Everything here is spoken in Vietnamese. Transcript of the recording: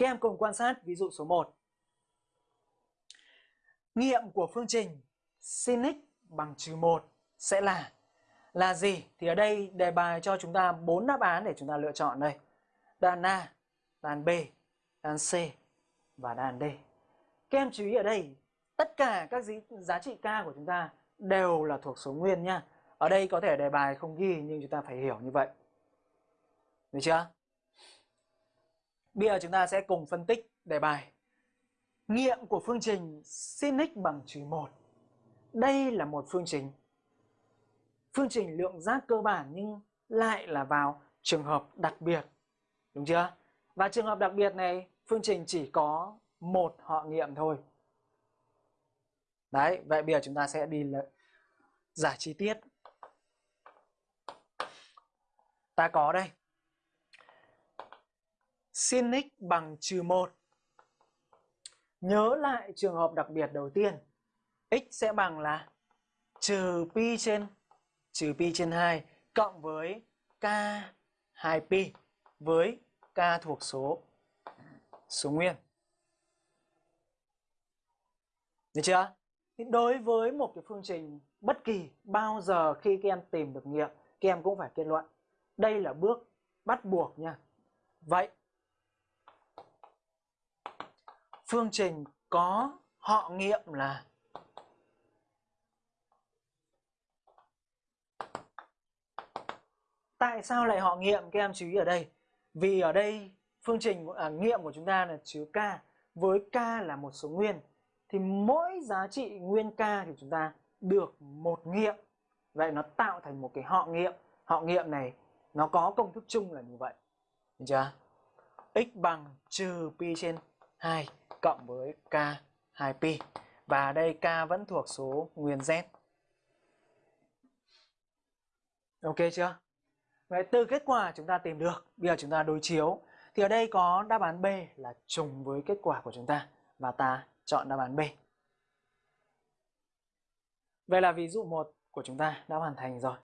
Các em cùng quan sát ví dụ số 1. Nghiệm của phương trình sin x bằng trừ 1 sẽ là là gì? Thì ở đây đề bài cho chúng ta bốn đáp án để chúng ta lựa chọn đây. Đáp án A, đáp án B, đáp án C và đáp án D. Các em chú ý ở đây, tất cả các giá trị k của chúng ta đều là thuộc số nguyên nha. Ở đây có thể đề bài không ghi nhưng chúng ta phải hiểu như vậy. Được chưa? Bây giờ chúng ta sẽ cùng phân tích đề bài. Nghiệm của phương trình sin x bằng trừ 1. Đây là một phương trình. Phương trình lượng giác cơ bản nhưng lại là vào trường hợp đặc biệt. Đúng chưa? Và trường hợp đặc biệt này, phương trình chỉ có một họ nghiệm thôi. Đấy, vậy bây giờ chúng ta sẽ đi giải chi tiết. Ta có đây. Sin x bằng trừ 1. Nhớ lại trường hợp đặc biệt đầu tiên. x sẽ bằng là trừ pi trên trừ pi trên 2 cộng với k 2pi với k thuộc số số nguyên. Được chưa? Thì đối với một cái phương trình bất kỳ bao giờ khi các em tìm được nghiệm, các em cũng phải kết luận. Đây là bước bắt buộc nha. Vậy phương trình có họ nghiệm là Tại sao lại họ nghiệm các em chú ý ở đây? Vì ở đây phương trình à, nghiệm của chúng ta là chứa k với k là một số nguyên thì mỗi giá trị nguyên k thì chúng ta được một nghiệm. Vậy nó tạo thành một cái họ nghiệm. Họ nghiệm này nó có công thức chung là như vậy. Được chưa? x bằng trừ pi trên 2 cộng với k 2pi. Và đây k vẫn thuộc số nguyên z. Ok chưa? Vậy từ kết quả chúng ta tìm được, bây giờ chúng ta đối chiếu. Thì ở đây có đáp án B là trùng với kết quả của chúng ta. Và ta chọn đáp án B. Vậy là ví dụ 1 của chúng ta đã hoàn thành rồi.